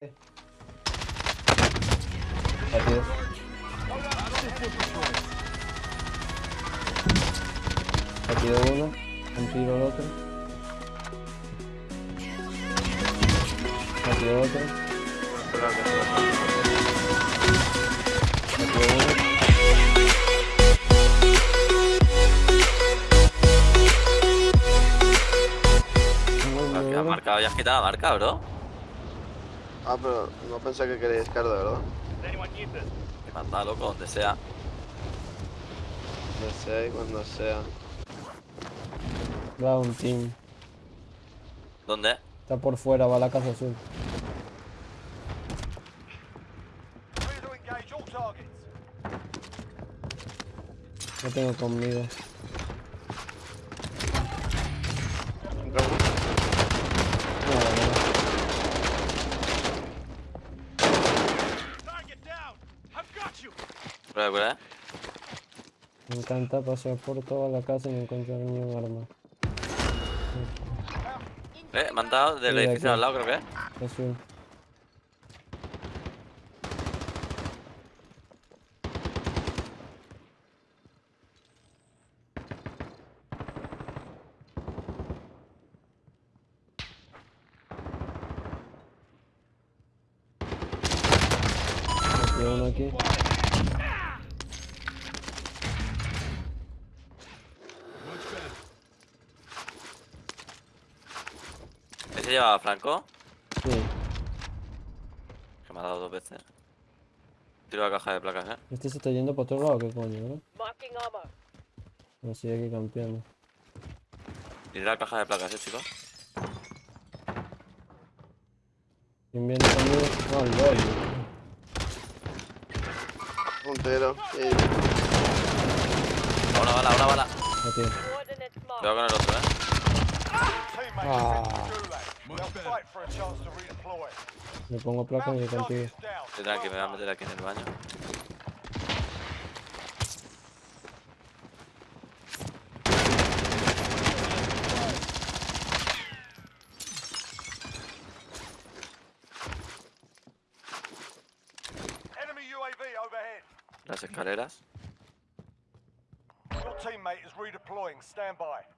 Rápido. Rápido uno. Un tiro el otro. Rápido otro. Rápido uno. Muy, muy ¿Qué has bueno. marcado? ¿Ya has quitado la marca, bro? Ah, pero no pensé que queríais cardo, ¿verdad? Que manda loco, donde sea. No sé, cuando sea. Un team. ¿Dónde? Está por fuera, va a la casa azul. No tengo conmigo. Entramos. No, no. Prueba, prueba. Me encanta pasear por toda la casa y no encontrar ni un arma. Eh, me han dado del Sí, de edificio al lado, creo que es. Uno aquí. ¿Ese llevaba Franco? Sí. Que me ha dado dos veces. Tiro la caja de placas, eh. Este se está yendo para otro lado, ¿qué coño, bro? Me sigue aquí campeando. Tiro la caja de placas, eh, chicos. ¿Quién viene conmigo? No, LOL. Puntero. Sí. Una bala, una bala. Cuidado con el otro, eh. Ah. Me pongo placa y contigo. Estoy tranqui, me voy a meter aquí en el baño. Enemy UAV overhead. Las escaleras. Your teammate is redeploying. Stand by.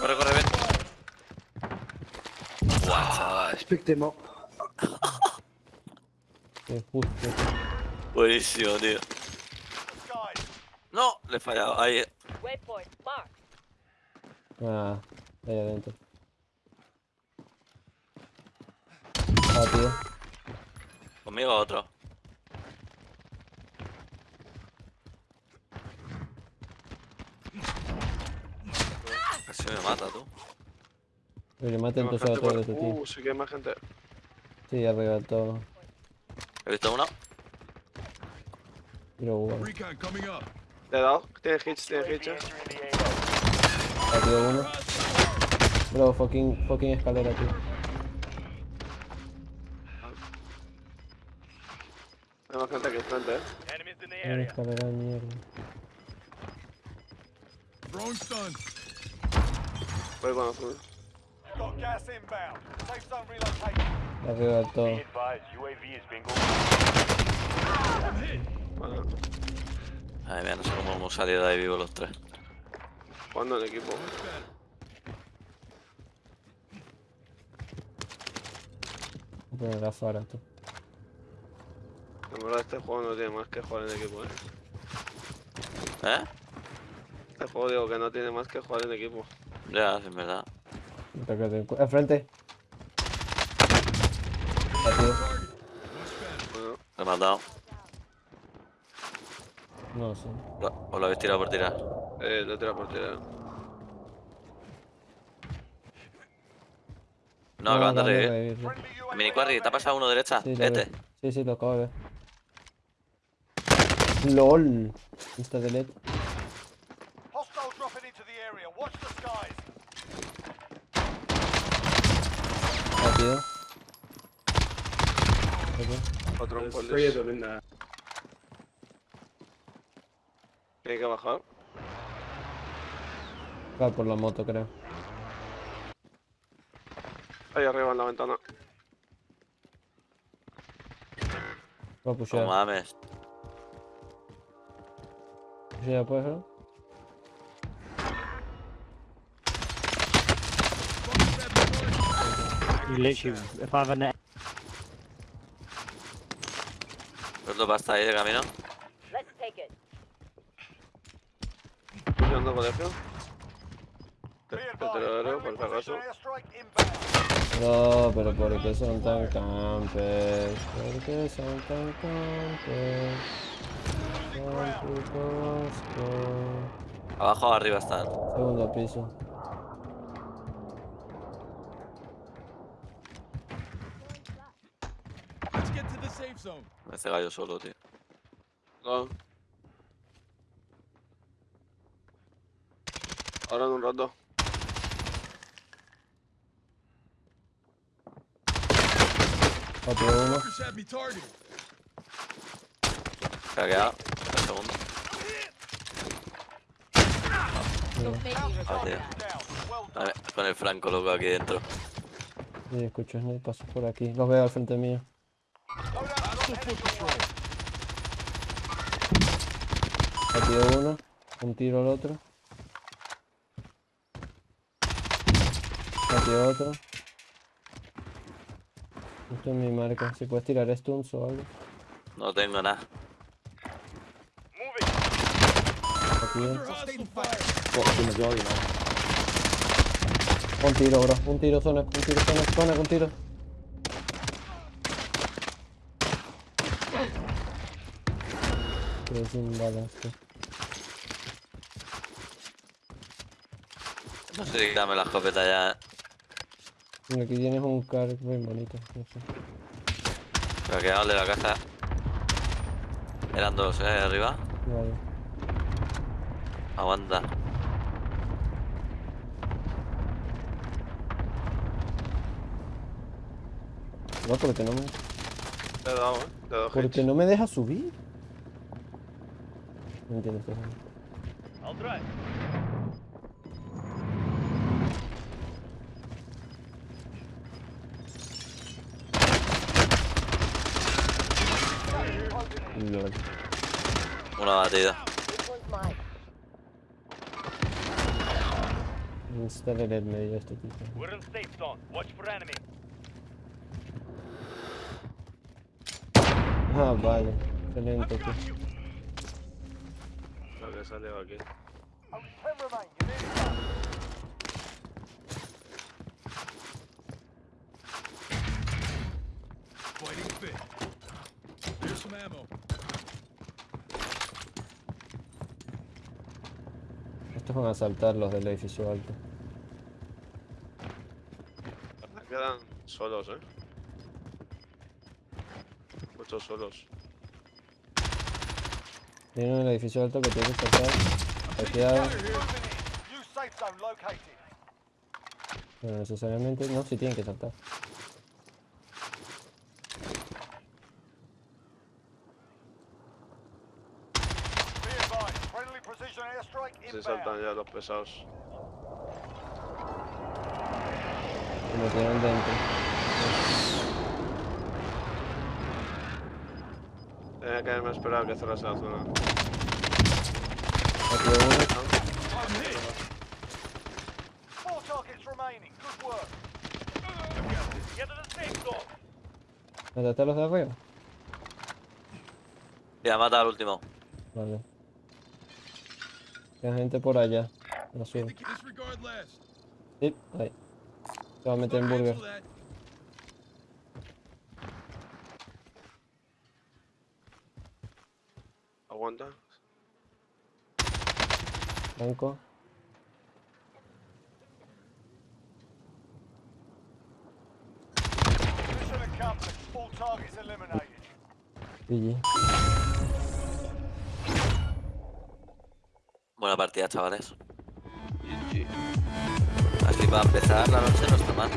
Corre, corre, ven. Buah, chaval. Que justo. Buenísimo, tío. No, le he fallado. Ahí. Waypoint. Ah, ahí adentro. Ah, tío. Conmigo otro. Casi me mata, tú. Oye, mate entonces a todos estos tío. Uh, sí que hay más gente. Sí, arriba todo. He visto uno. Tiro bueno. Recon coming up. Le he dado. Tiene hits, tiene hits. eh. Rápido uno. Bro, fucking, fucking escalera, tío. Hay más gente aquí enfrente, eh. Una escalera de mierda. Throwing stun. Voy con azul. Relocated. Arriba del todo. Bueno, Ay, mira, no sé cómo hemos salido de ahí vivos los tres. jugando en equipo. Voy a poner la fara, tú. En verdad este juego no tiene más que jugar en equipo, eh. ¿Eh? Este juego digo que no tiene más que jugar en equipo. Ya, es verdad. Puta que te encu- Enfrente. Rápido. Bueno, Me he matado. No sé. Lo- ¿O lo habéis tirado por tirar? eh, lo tira por tirar. No, acaban de acaban de revivir. revivir, sí. Friendly UAV Mini Quarry, ¿te ha pasado uno derecha? Sí, lo este. Sí, sí, lo acabo de ver. LOL. Insta delete. Otro un. Tiene que bajar. Va por la moto, creo. Ahí arriba en la ventana. Va a No mames. Literally, if I have a net, ¿Cuánto pasta ahí de camino? Let's take it. Pusheando colegio. Te, te por si acaso. No, pero ¿por qué son tan campes? ¿Por qué son tan campes? Con- Abajo o arriba están. Segundo piso. Me he cegado yo solo, tío. No. Ahora en un rato. Otro uno. Craqueado. Un segundo. Ah, tío. con el franco loco aquí dentro. Sí, escucho snipe, paso por aquí. Los veo al frente mío. Batido uno. Un tiro al otro. Batido otro. Esto es mi marca. Si puedes tirar stuns o algo. No tengo nada. Hostile fire. Un tiro, bro. Un tiro, zona. Un tiro, zona. Zona, un tiro. Pero sin balas, tío. No sé si dame la escopeta ya. Mira, aquí tienes un car bien bonito. No sé. Craqueado el de la casa. Eran dos, eh, arriba. Vale. Aguanta. No, porque no me, Te eh. Te porque no me deja subir. No entiendo esto. I'll drive. Lol. Una batida. This one's mine. Insta de red medio este tipo. We're in safe zone. Watch for enemy. Ah, vale. Excelente, tío. Some ammo. Estos van a saltar los del edificio alto. Quedan solos, eh. Muchos solos. En el edificio alto que tiene que saltar. Hackeado. No necesariamente. No, sí tienen que saltar. Se saltan ya los pesados. Se metieron dentro. Tenía que haberme esperado que cerrase la zona. ¿Mataste a los de arriba? Ya mata al último. Vale. Hay gente por allá. La sube. Sí, ahí. Se va a meter en burger. Aguanta. Banco. Mission accomplished. All targets eliminated. GG. Buena partida, chavales. GG. Así para empezar la noche no está mal.